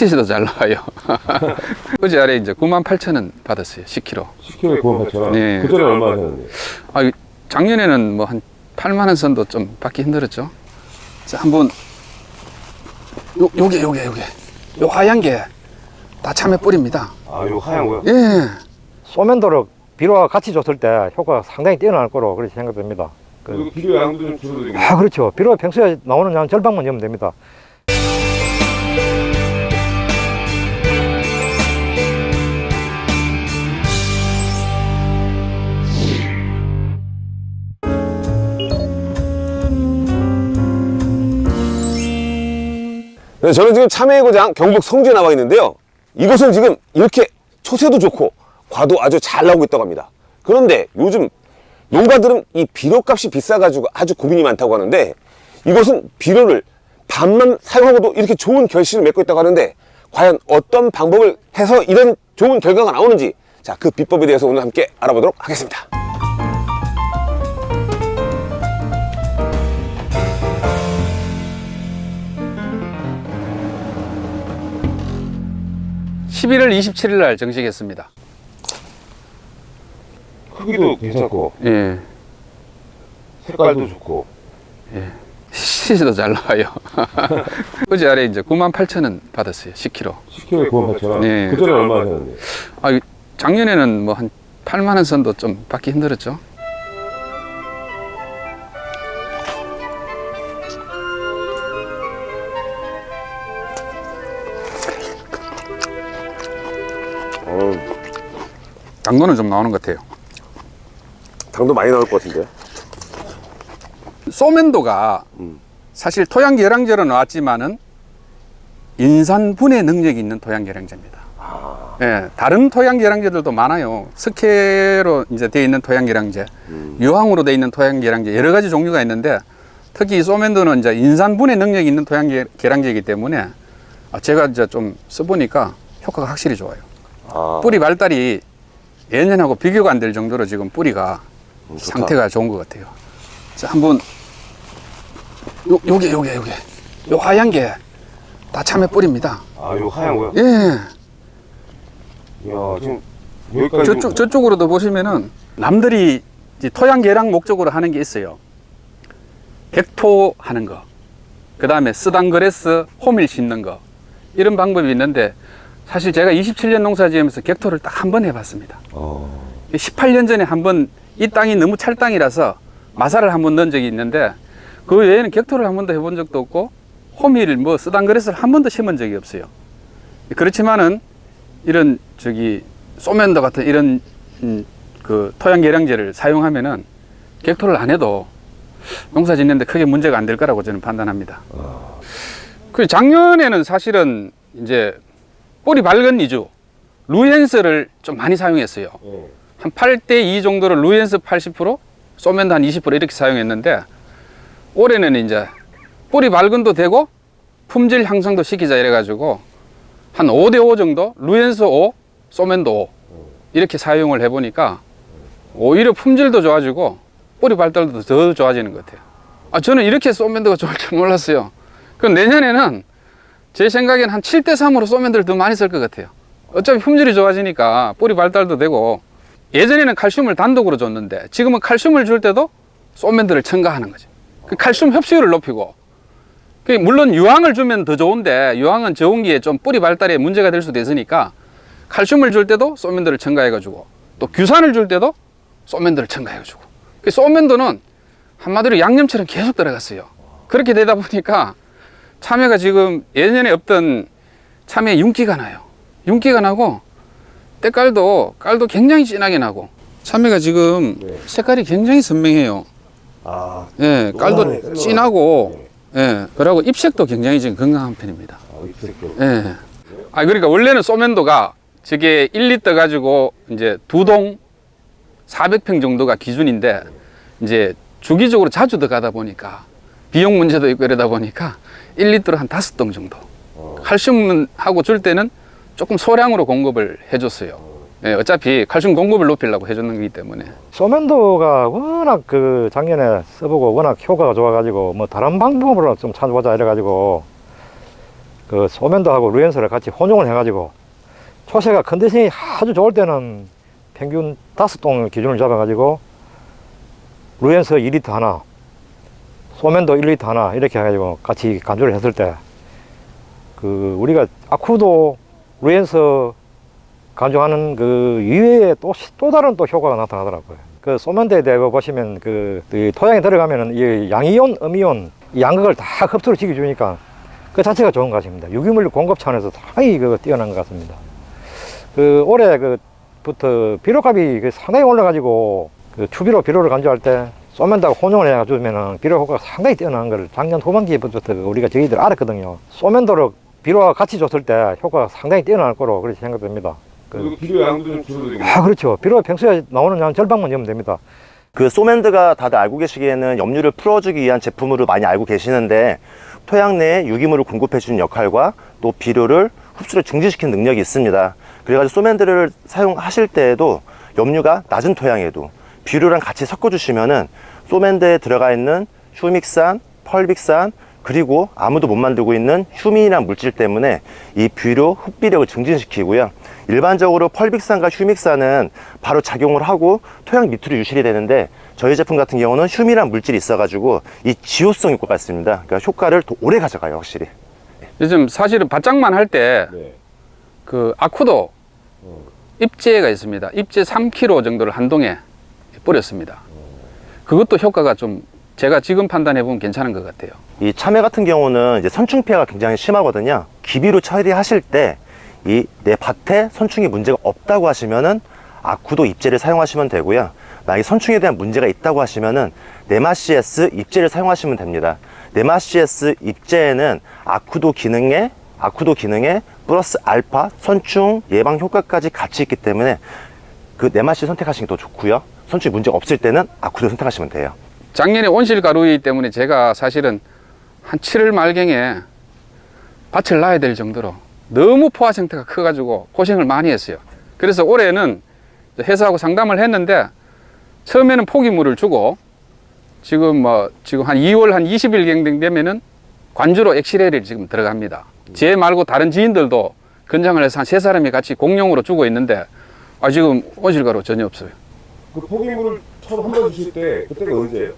CC도 잘 나와요. 어제 아래 이제 9만 8천 원 받았어요. 10kg. 10kg에 9만 8천 원. 네. 그 전에 얼마 하셨는데? 아, 이- 작년에는 뭐 한 8만 원 선도 좀 받기 힘들었죠. 자, 한번 요 요게 요게 요게 요 하얀 게 다 참외 뿌립니다. 아, 이거 하얀 거요? 예. 소면도를 비료와 같이 줬을 때 효과가 상당히 뛰어날 거로 그렇게 생각됩니다. 그- 비료 양도 좀 줄어들고. 아 그렇죠. 비료가 평소에 나오는 양 절반만 넣으면 됩니다. 네, 저는 지금 참외의 고장 경북 성주에 나와 있는데요. 이곳은 지금 이렇게 초세도 좋고 과도 아주 잘 나오고 있다고 합니다. 그런데 요즘 농가들은 이 비료값이 비싸가지고 아주 고민이 많다고 하는데 이곳은 비료를 반만 사용하고도 이렇게 좋은 결실을 맺고 있다고 하는데 과연 어떤 방법을 해서 이런 좋은 결과가 나오는지 자, 그 비법에 대해서 오늘 함께 알아보도록 하겠습니다. 십일월 27일 날 정식했습니다. 크기도 괜찮고, 예. 색깔도 좋고. CC도 잘 나와요. 어제 아래 이제 9만 8천 원 받았어요. 10kg. 10kg에 9만 8천 원. 네. 그 전에 얼마 하셨는데? 아, 이- 작년에는 뭐 한 8만 원 선도 좀 받기 힘들었죠. 당도는 좀 나오는 것 같아요. 당도 많이 나올 것 같은데. 소면도가 사실 토양 계량제로 나왔지만은 인산 분해 능력이 있는 토양 계량제입니다. 예, 다른 토양 계량제들도 많아요. 석회로 이제 되어 있는 토양 계량제, 유황으로 되어 있는 토양 계량제 여러 가지 종류가 있는데 특히 이 소면도는 이제 인산 분해 능력이 있는 토양 계- 계량제이기 때문에 아, 제가 이제 좀 써보니까 효과가 확실히 좋아요. 아, 뿌리 발달이 예년하고 비교가 안 될 정도로 지금 뿌리가 음, 좋다. 상태가 좋은 것 같아요. 자, 한번 요, 요게 요게 요게 요 하얀 게 다 참외 뿌립니다. 아, 이거 하얀 거요? 예. 이야, 지금 여기까지. 저쪽 저쪽으로도 보시면은 남들이 이제 토양 계량 목적으로 하는 게 있어요. 객토 하는 거. 그 다음에 수단그라스 호밀 심는 거. 이런 방법이 있는데 사실 제가 27년 농사 지으면서 객토를 딱 한 번 해봤습니다. 어, 18년 전에 한 번 이 땅이 너무 찰땅이라서 마사를 한 번 넣은 적이 있는데 그 외에는 객토를 한 번도 해본 적도 없고 호밀 뭐 수단그라스를 한 번도 심은 적이 없어요. 그렇지만은 이런 저기 소면도 같은 이런 음, 그 토양 계량제를 사용하면은 격토를 안 해도 농사 짓는데 크게 문제가 안 될 거라고 저는 판단합니다. 그 작년에는 사실은 이제 뿌리 밝은 이주 루엔스를 좀 많이 사용했어요. 예. 한 8대 2 정도를 루엔스 80%, 소면도 한 20% 이렇게 사용했는데 올해는 이제 뿌리 발근도 되고 품질 향상도 시키자 이래 가지고 한 5대 5 정도 루엔스 5, 소면도 5 이렇게 사용을 해 보니까 오히려 품질도 좋아지고 뿌리 발달도 더 좋아지는 것 같아요. 아 저는 이렇게 소면도가 좋을 줄 몰랐어요. 그럼 내년에는 제 생각엔 한 7대 3으로 소면도를 더 많이 쓸 것 같아요. 어차피 품질이 좋아지니까 뿌리 발달도 되고 예전에는 칼슘을 단독으로 줬는데 지금은 칼슘을 줄 때도 소면들을 첨가하는 거죠. 그 칼슘 흡수율을 높이고 그 물론 유황을 주면 더 좋은데 유황은 저온기에 좀 뿌리 발달에 문제가 될 수도 있으니까 칼슘을 줄 때도 소면들을 첨가해 가지고 또 규산을 줄 때도 소면들을 첨가해 가지고 그 소면도는 한마디로 양념처럼 계속 들어갔어요. 그렇게 되다 보니까 참외가 지금 예전에 없던 참외 윤기가 나요. 윤기가 나고 때깔도 깔도 굉장히 진하게 나고 참외가 지금 네. 색깔이 굉장히 선명해요. 아, 예, 노란해, 깔도 노란. 진하고 예, 그리고 ip색도 굉장히 지금 건강한 편입니다. 아, 입색도. 예. 아 그러니까 원래는 소면도가 저게 1리터 가지고 이제 두 동 400평 정도가 기준인데 이제 주기적으로 자주 들어가다 보니까 비용 문제도 있고 이러다 보니까 1리터로 한 다섯 동 정도. 칼슘하고 줄 때는 조금 소량으로 공급을 해줬어요. 예, 어차피 칼슘 공급을 높이려고 해주는 거기 때문에. 소면도가 워낙 그 작년에 써보고 워낙 효과가 좋아가지고 뭐 다른 방법으로 좀 찾아보자 이래가지고 그 소면도하고 루엔스를 같이 혼용을 해가지고 초세가 컨디션이 아주 좋을 때는 평균 다섯 동 기준을 잡아가지고 루엔스 2리터 하나, 소면도 1리터 하나 이렇게 해가지고 같이 간주를 했을 때 그 우리가 아쿠도 루엔스 간주하는 그 이외에 또, 시- 또 다른 또 효과가 나타나더라고요. 그 소면대에 대해 보시면 그, 이 토양에 들어가면은 이 양이온, 음이온 이 양극을 다 흡수를 시켜주니까 그 자체가 좋은 것입니다. 유기물 공급 차원에서 상당히 그 뛰어난 것 같습니다. 그 올해 그부터 비료값이 그 상당히 올라가지고 그 추비로 비료를 간주할 때 소면다가 혼용을 해가지고면은 비료 효과가 상당히 뛰어난 걸 작년 후반기부터 그 우리가 저희들 알았거든요. 소면도로 비료와 같이 줬을 때 효과가 상당히 뛰어날 거로 그렇게 생각됩니다. 그, 비료 양도 좀 줄어들겠네. 아 그렇죠. 비료 평소에 나오는 양 절반만 넣으면 됩니다. 그 소맨드가 다들 알고 계시기에는 염류를 풀어주기 위한 제품으로 많이 알고 계시는데 토양 내에 유기물을 공급해주는 역할과 또 비료를 흡수를 중지시키는 능력이 있습니다. 그래가지고 소맨드를 사용하실 때에도 염류가 낮은 토양에도 비료랑 같이 섞어주시면은 소맨드에 들어가 있는 휴믹산, 펄빅산 그리고 아무도 못 만들고 있는 휴민이라는 물질 때문에 이 비료 흡비력을 증진시키고요. 일반적으로 펄빅산과 휴믹산은 바로 작용을 하고 토양 밑으로 유실이 되는데 저희 제품 같은 경우는 휴미란 물질이 있어가지고 이 지호성 효과가 있습니다. 그러니까 효과를 더 오래 가져가요, 확실히. 요즘 사실은 바짝만 할 때그 네. 아쿠도 입재가 있습니다. 입재 3kg 정도를 한 동에 뿌렸습니다. 그것도 효과가 좀 제가 지금 판단해 보면 괜찮은 것 같아요. 이 참외 같은 경우는 이제 선충 피해가 굉장히 심하거든요. 기비로 처리하실 때 이 내 밭에 선충이 문제가 없다고 하시면은 아쿠도 입제를 사용하시면 되고요. 만약에 선충에 대한 문제가 있다고 하시면은 네마시에스 입제를 사용하시면 됩니다. 네마시에스 입제에는 아쿠도 기능에 아쿠도 기능에 플러스 알파 선충 예방 효과까지 같이 있기 때문에 그 네마시 선택하시는 게 더 좋고요. 선충이 문제가 없을 때는 아쿠도 선택하시면 돼요. 작년에 온실 가루이기 때문에 제가 사실은 한 7월 말경에 밭을 놔야 될 정도로 너무 포화 상태가 커가지고 고생을 많이 했어요. 그래서 올해는 회사하고 상담을 했는데 처음에는 포기물을 주고 지금 뭐 지금 한 2월 한 20일 되면은 관주로 엑시레일이 지금 들어갑니다. 제 말고 다른 지인들도 건장을 해서 한 세 사람이 같이 공용으로 주고 있는데 아 지금 온실 가루 전혀 없어요. 그 포기물을 처음 한 번 주실 때 그때가 언제예요?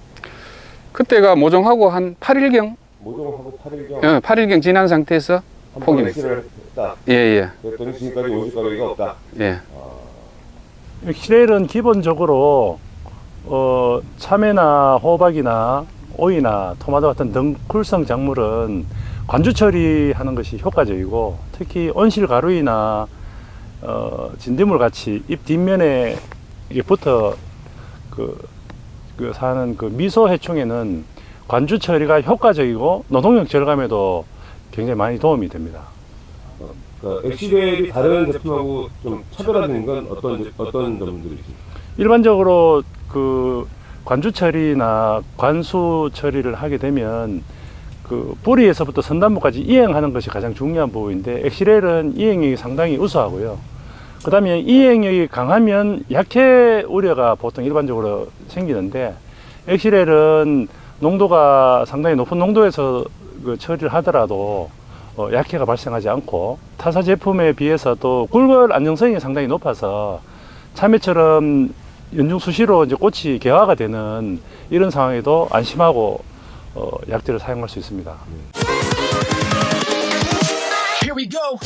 그때가 모종하고 한 8일경 모종하고 8일경 예, 8일경 지난 상태에서 한 포기. 액실을 했다. 예, 예, 그랬더니 지금까지 온실 가루가 없다. 예. 엑시레일은 기본적으로 어, 참외나 호박이나 오이나 토마토 같은 덩쿨성 작물은 관주 처리하는 것이 효과적이고 특히 온실 가루이나 어, 진딧물 같이 잎 뒷면에 이게 붙어 그, 그 사는 그 미소 해충에는 관주 처리가 효과적이고 노동력 절감에도 굉장히 많이 도움이 됩니다. 그 엑시벨이 다른 제품하고 좀 차별화된 건 어떤 어떤 점들이지? 일반적으로 그 관주 처리나 관수 처리를 하게 되면 그 뿌리에서부터 선단부까지 이행하는 것이 가장 중요한 부분인데 엑시렐은 이행력이 상당히 우수하고요. 그 다음에 이행력이 강하면 약해 우려가 보통 일반적으로 생기는데 엑시렐은 농도가 상당히 높은 농도에서 그 처리를 하더라도 어, 약해가 발생하지 않고 타사 제품에 비해서 또 굴벌 안정성이 상당히 높아서 참외처럼 연중 수시로 이제 꽃이 개화가 되는 이런 상황에도 안심하고 어, 약재를 사용할 수 있습니다. Go.